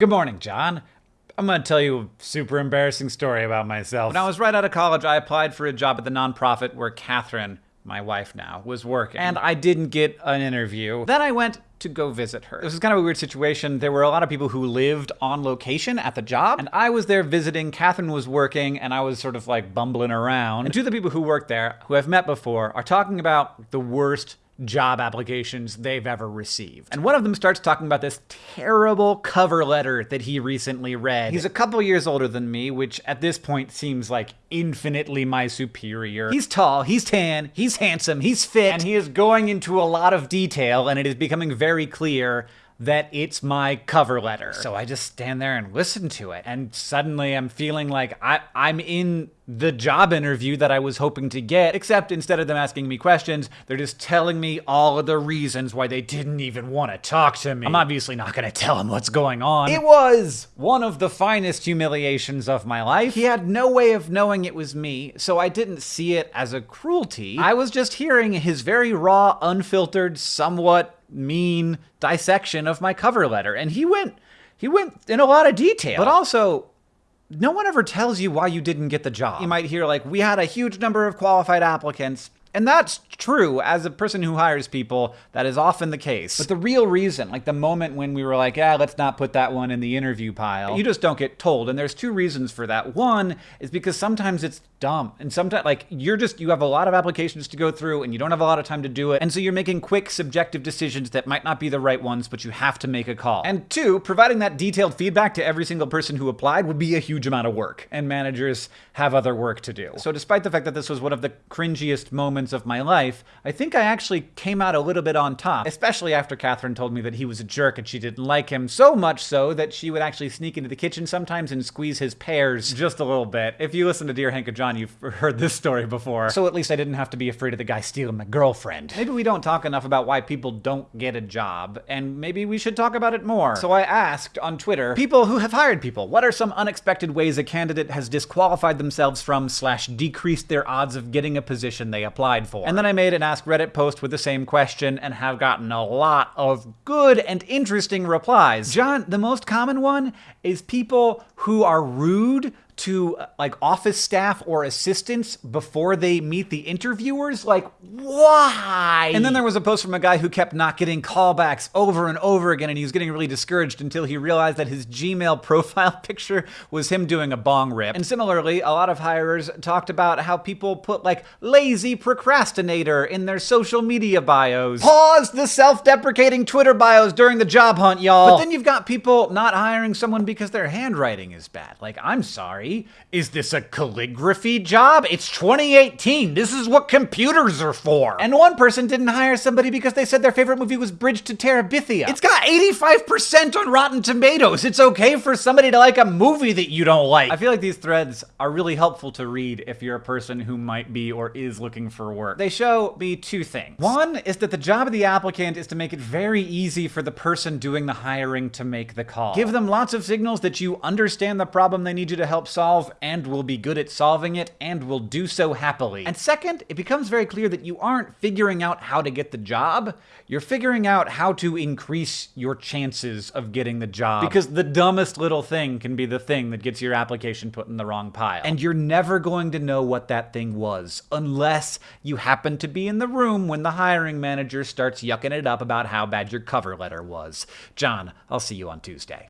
Good morning, John. I'm gonna tell you a super embarrassing story about myself. When I was right out of college, I applied for a job at the nonprofit where Catherine, my wife now, was working. And I didn't get an interview. Then I went to go visit her. This was kind of a weird situation. There were a lot of people who lived on location at the job, and I was there visiting. Catherine was working, and I was sort of like bumbling around. And two of the people who worked there, who I've met before, are talking about the worst job applications they've ever received. And one of them starts talking about this terrible cover letter that he recently read. He's a couple years older than me, which at this point seems like infinitely my superior. He's tall, he's tan, he's handsome, he's fit, and he is going into a lot of detail, and it is becoming very clear that it's my cover letter. So I just stand there and listen to it. And suddenly I'm feeling like I, I'm in the job interview that I was hoping to get, except instead of them asking me questions, they're just telling me all of the reasons why they didn't even want to talk to me. I'm obviously not going to tell them what's going on. It was one of the finest humiliations of my life. He had no way of knowing it was me, so I didn't see it as a cruelty. I was just hearing his very raw, unfiltered, somewhat mean dissection of my cover letter. And he went he went in a lot of detail. But also, no one ever tells you why you didn't get the job. You might hear like, we had a huge number of qualified applicants. And that's true. As a person who hires people, that is often the case. But the real reason, like the moment when we were like, yeah, let's not put that one in the interview pile, you just don't get told. And there's two reasons for that. One is because sometimes it's dumb. And sometimes, like, you're just, you have a lot of applications to go through and you don't have a lot of time to do it. And so you're making quick, subjective decisions that might not be the right ones, but you have to make a call. And two, providing that detailed feedback to every single person who applied would be a huge amount of work. And managers have other work to do. So despite the fact that this was one of the cringiest moments of my life, I think I actually came out a little bit on top, especially after Catherine told me that he was a jerk and she didn't like him so much so that she would actually sneak into the kitchen sometimes and squeeze his pears just a little bit. If you listen to Dear Hank and John, you've heard this story before. So at least I didn't have to be afraid of the guy stealing my girlfriend. Maybe we don't talk enough about why people don't get a job, and maybe we should talk about it more. So I asked on Twitter, people who have hired people, what are some unexpected ways a candidate has disqualified themselves from slash decreased their odds of getting a position they applied for? And then I made an Ask Reddit post with the same question and have gotten a lot of good and interesting replies. John, the most common one is people who are rude to uh, like office staff or assistants before they meet the interviewers? Like, why? And then there was a post from a guy who kept not getting callbacks over and over again, and he was getting really discouraged until he realized that his Gmail profile picture was him doing a bong rip. And similarly, a lot of hirers talked about how people put like lazy procrastinator in their social media bios. Pause the self-deprecating Twitter bios during the job hunt, y'all. But then you've got people not hiring someone because their handwriting is bad. Like, I'm sorry. Is this a calligraphy job? It's 2018. This is what computers are for. And one person didn't hire somebody because they said their favorite movie was Bridge to Terabithia. It's got 85% on Rotten Tomatoes. It's okay for somebody to like a movie that you don't like. I feel like these threads are really helpful to read if you're a person who might be or is looking for work. They show me two things. One is that the job of the applicant is to make it very easy for the person doing the hiring to make the call. Give them lots of signals that you understand the problem they need you to help solve solve and will be good at solving it and will do so happily. And second, it becomes very clear that you aren't figuring out how to get the job, you're figuring out how to increase your chances of getting the job. Because the dumbest little thing can be the thing that gets your application put in the wrong pile. And you're never going to know what that thing was unless you happen to be in the room when the hiring manager starts yucking it up about how bad your cover letter was. John, I'll see you on Tuesday.